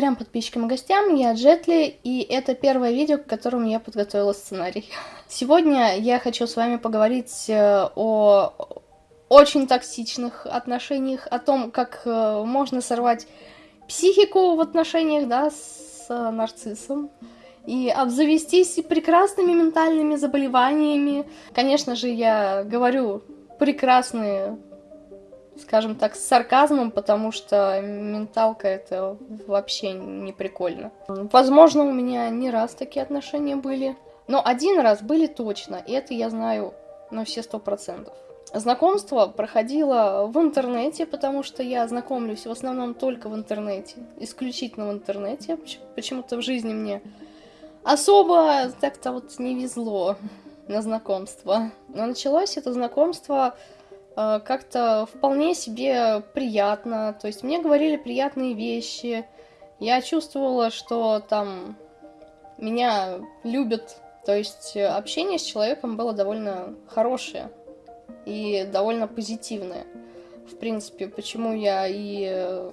Трем подписчикам и гостям, я Джетли, и это первое видео, к которому я подготовила сценарий. Сегодня я хочу с вами поговорить э, о очень токсичных отношениях, о том, как э, можно сорвать психику в отношениях, да, с нарциссом, и обзавестись прекрасными ментальными заболеваниями. Конечно же, я говорю прекрасные скажем так, с сарказмом, потому что менталка это вообще не прикольно. Возможно, у меня не раз такие отношения были, но один раз были точно, и это я знаю на все сто процентов. Знакомство проходило в интернете, потому что я знакомлюсь в основном только в интернете, исключительно в интернете. Почему-то в жизни мне особо так-то вот не везло на знакомство. Но началось это знакомство как-то вполне себе приятно. То есть мне говорили приятные вещи. Я чувствовала, что там меня любят. То есть общение с человеком было довольно хорошее и довольно позитивное. В принципе, почему я и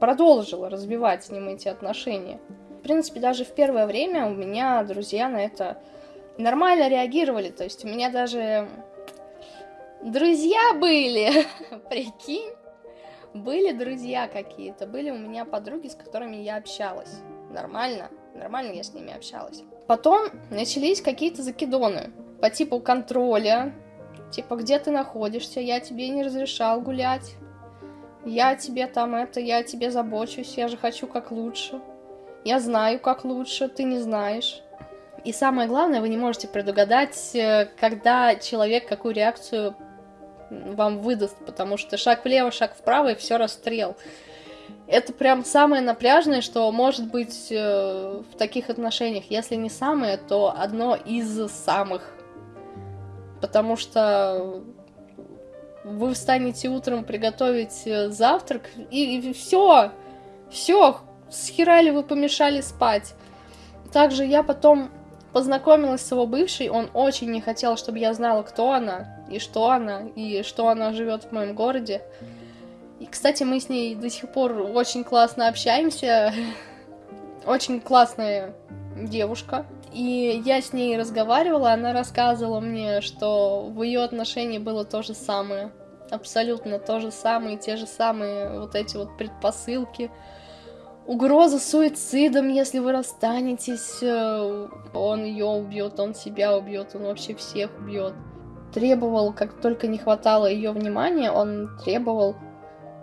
продолжила развивать с ним эти отношения. В принципе, даже в первое время у меня друзья на это нормально реагировали. То есть у меня даже Друзья были, прикинь. Были друзья какие-то, были у меня подруги, с которыми я общалась. Нормально, нормально я с ними общалась. Потом начались какие-то закидоны по типу контроля, типа где ты находишься, я тебе не разрешал гулять, я тебе там это, я тебе забочусь, я же хочу как лучше. Я знаю, как лучше, ты не знаешь. И самое главное, вы не можете предугадать, э, когда человек какую реакцию вам выдаст, потому что шаг влево, шаг вправо, и все расстрел. Это прям самое напряжное, что может быть э, в таких отношениях. Если не самое, то одно из самых. Потому что вы встанете утром приготовить э, завтрак, и, и все, все, схерали вы помешали спать. Также я потом познакомилась с его бывшей, он очень не хотел, чтобы я знала, кто она, и что она, и что она живет в моем городе. И, кстати, мы с ней до сих пор очень классно общаемся. Очень классная девушка. И я с ней разговаривала, она рассказывала мне, что в ее отношении было то же самое. Абсолютно то же самое, те же самые вот эти вот предпосылки. Угроза суицидом, если вы расстанетесь, э, он ее убьет, он себя убьет, он вообще всех убьет требовал, как только не хватало ее внимания, он требовал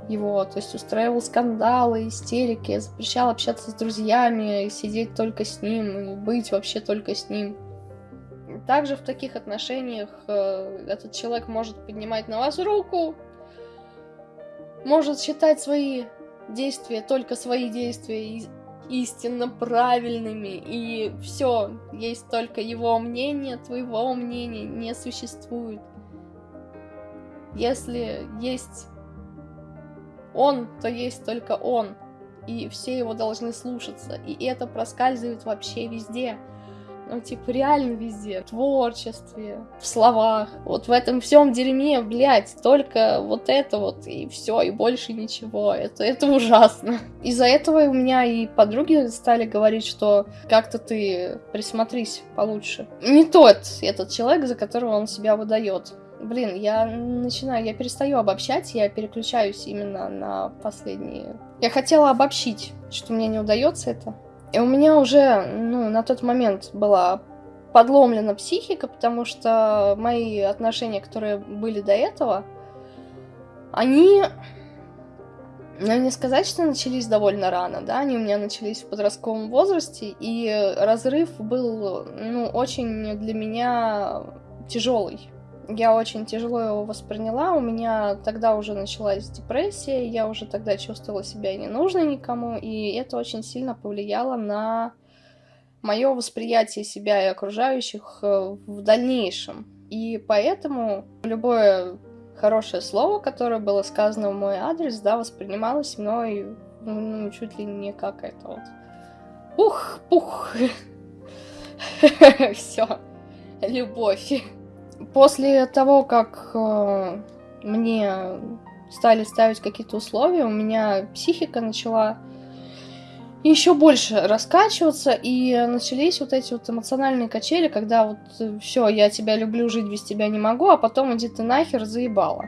его, то есть устраивал скандалы, истерики, запрещал общаться с друзьями, сидеть только с ним, и быть вообще только с ним. Также в таких отношениях э, этот человек может поднимать на вас руку, может считать свои действия, только свои действия истинно правильными, и все, есть только его мнение, твоего мнения не существует. Если есть он, то есть только он, и все его должны слушаться, и это проскальзывает вообще везде ну, типа, реально везде. В творчестве, в словах. Вот в этом всем дерьме, блядь, только вот это вот, и все, и больше ничего. Это, это ужасно. Из-за этого у меня и подруги стали говорить, что как-то ты присмотрись получше. Не тот этот человек, за которого он себя выдает. Блин, я начинаю, я перестаю обобщать, я переключаюсь именно на последние. Я хотела обобщить, что мне не удается это. И у меня уже, ну, на тот момент была подломлена психика, потому что мои отношения, которые были до этого, они, ну, не сказать, что начались довольно рано, да, они у меня начались в подростковом возрасте, и разрыв был, ну, очень для меня тяжелый я очень тяжело его восприняла. У меня тогда уже началась депрессия, я уже тогда чувствовала себя ненужной никому, и это очень сильно повлияло на мое восприятие себя и окружающих э, в дальнейшем. И поэтому любое хорошее слово, которое было сказано в мой адрес, да, воспринималось мной ну, чуть ли не как это вот. Ух, пух. Все. Любовь. После того, как э, мне стали ставить какие-то условия, у меня психика начала еще больше раскачиваться, и начались вот эти вот эмоциональные качели, когда вот э, все, я тебя люблю, жить без тебя не могу, а потом иди ты нахер, заебала.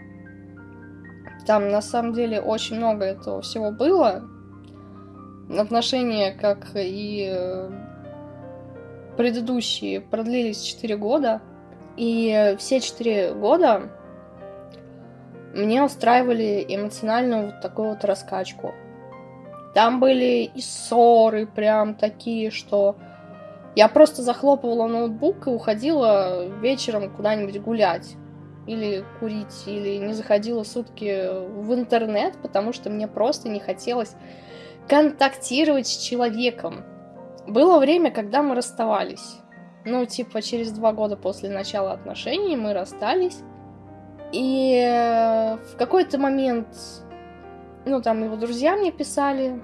Там на самом деле очень много этого всего было. Отношения, как и э, предыдущие, продлились 4 года. И все 4 года мне устраивали эмоциональную вот такую вот раскачку. Там были и ссоры прям такие, что я просто захлопывала ноутбук и уходила вечером куда-нибудь гулять. Или курить, или не заходила сутки в интернет, потому что мне просто не хотелось контактировать с человеком. Было время, когда мы расставались. Ну, типа, через два года после начала отношений мы расстались. И э, в какой-то момент ну, там его друзья мне писали.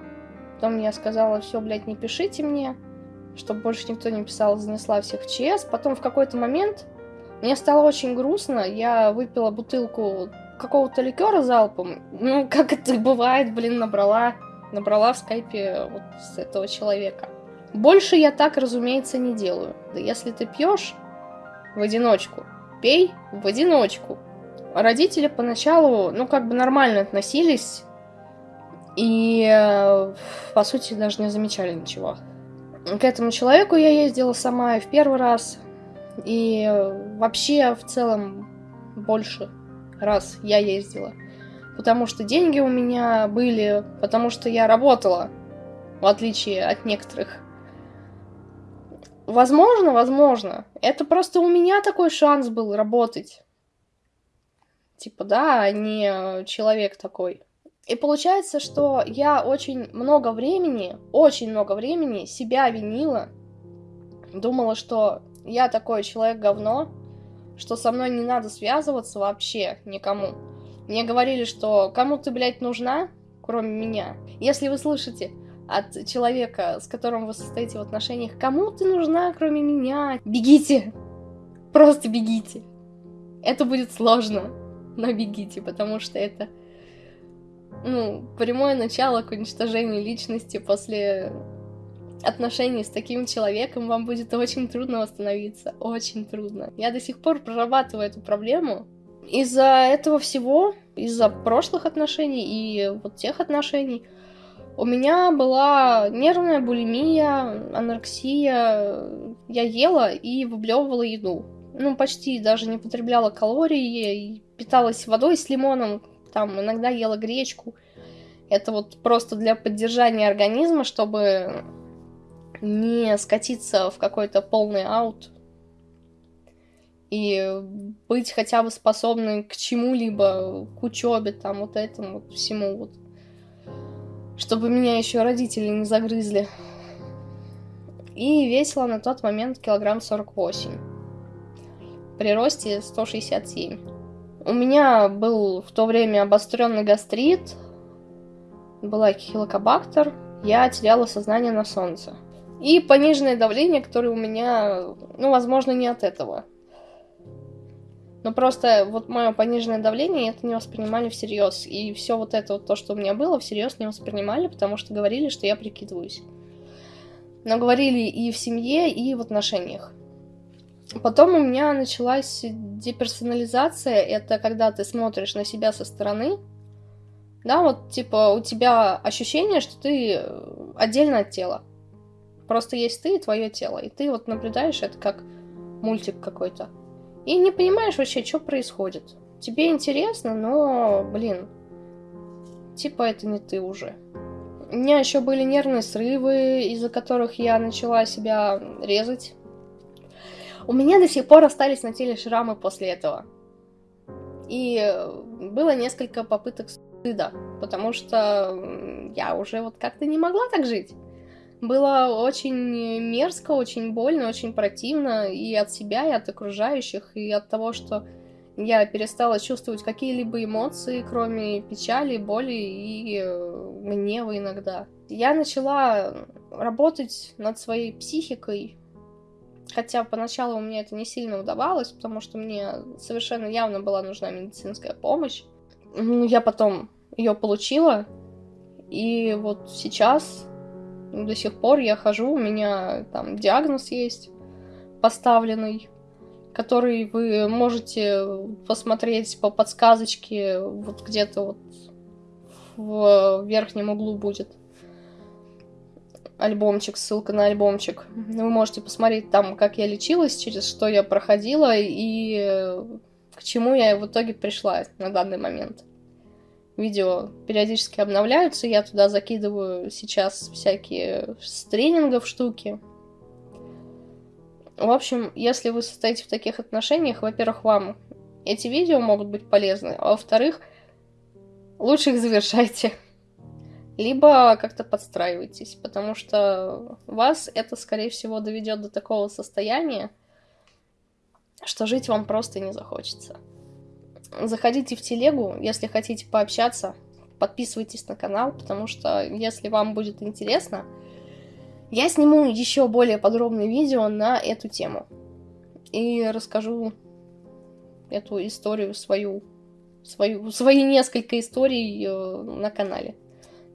Потом я сказала, все, блядь, не пишите мне, чтобы больше никто не писал, занесла всех в ЧС. Потом в какой-то момент мне стало очень грустно. Я выпила бутылку какого-то ликера залпом. Ну, как это бывает, блин, набрала, набрала в скайпе вот с этого человека. Больше я так, разумеется, не делаю. Да если ты пьешь в одиночку, пей в одиночку. Родители поначалу, ну, как бы нормально относились и, э, по сути, даже не замечали ничего. К этому человеку я ездила сама и в первый раз, и вообще в целом больше раз я ездила. Потому что деньги у меня были, потому что я работала, в отличие от некоторых. Возможно, возможно. Это просто у меня такой шанс был работать. Типа, да, а не человек такой. И получается, что я очень много времени, очень много времени себя винила. Думала, что я такой человек говно, что со мной не надо связываться вообще никому. Мне говорили, что кому ты, блядь, нужна, кроме меня. Если вы слышите от человека, с которым вы состоите в отношениях, кому ты нужна, кроме меня, бегите. Просто бегите. Это будет сложно, но бегите, потому что это ну, прямое начало к уничтожению личности после отношений с таким человеком вам будет очень трудно восстановиться, очень трудно. Я до сих пор прорабатываю эту проблему. Из-за этого всего, из-за прошлых отношений и вот тех отношений, у меня была нервная булимия, анорексия. Я ела и выблевывала еду. Ну, почти даже не потребляла калории, питалась водой с лимоном, там иногда ела гречку. Это вот просто для поддержания организма, чтобы не скатиться в какой-то полный аут и быть хотя бы способной к чему-либо, к учебе, там, вот этому, вот всему вот. Чтобы меня еще родители не загрызли. И весила на тот момент килограмм 48. При росте 167. У меня был в то время обостренный гастрит, была хилокобактер, я теряла сознание на солнце. И пониженное давление, которое у меня, ну, возможно, не от этого. Но просто вот мое пониженное давление это не воспринимали всерьез. И все вот это вот то, что у меня было, всерьез не воспринимали, потому что говорили, что я прикидываюсь. Но говорили и в семье, и в отношениях. Потом у меня началась деперсонализация. Это когда ты смотришь на себя со стороны. Да, вот типа у тебя ощущение, что ты отдельно от тела. Просто есть ты и твое тело. И ты вот наблюдаешь это как мультик какой-то. И не понимаешь вообще, что происходит. Тебе интересно, но, блин, типа это не ты уже. У меня еще были нервные срывы, из-за которых я начала себя резать у меня до сих пор остались на теле шрамы после этого. И было несколько попыток стыда, потому что я уже вот как-то не могла так жить. Было очень мерзко, очень больно, очень противно и от себя, и от окружающих, и от того, что я перестала чувствовать какие-либо эмоции, кроме печали, боли и гнева иногда. Я начала работать над своей психикой, Хотя поначалу у меня это не сильно удавалось, потому что мне совершенно явно была нужна медицинская помощь. Ну, я потом ее получила, и вот сейчас до сих пор я хожу, у меня там диагноз есть поставленный, который вы можете посмотреть по подсказочке, вот где-то вот в верхнем углу будет альбомчик, ссылка на альбомчик. Вы можете посмотреть там, как я лечилась, через что я проходила и к чему я в итоге пришла на данный момент. Видео периодически обновляются, я туда закидываю сейчас всякие с тренингов штуки. В общем, если вы состоите в таких отношениях, во-первых, вам эти видео могут быть полезны, а во-вторых, лучше их завершайте. Либо как-то подстраивайтесь, потому что вас это, скорее всего, доведет до такого состояния, что жить вам просто не захочется. Заходите в телегу, если хотите пообщаться, подписывайтесь на канал, потому что если вам будет интересно, я сниму еще более подробное видео на эту тему. И расскажу эту историю свою, свою свои несколько историй э, на канале.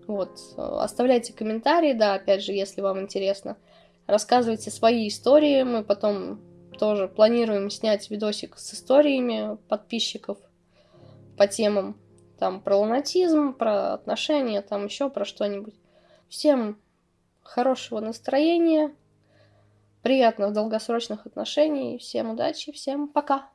Вот, оставляйте комментарии, да, опять же, если вам интересно. Рассказывайте свои истории, мы потом тоже планируем снять видосик с историями подписчиков по темам там про лунатизм, про отношения, там еще про что-нибудь. Всем хорошего настроения, приятных долгосрочных отношений, всем удачи, всем пока!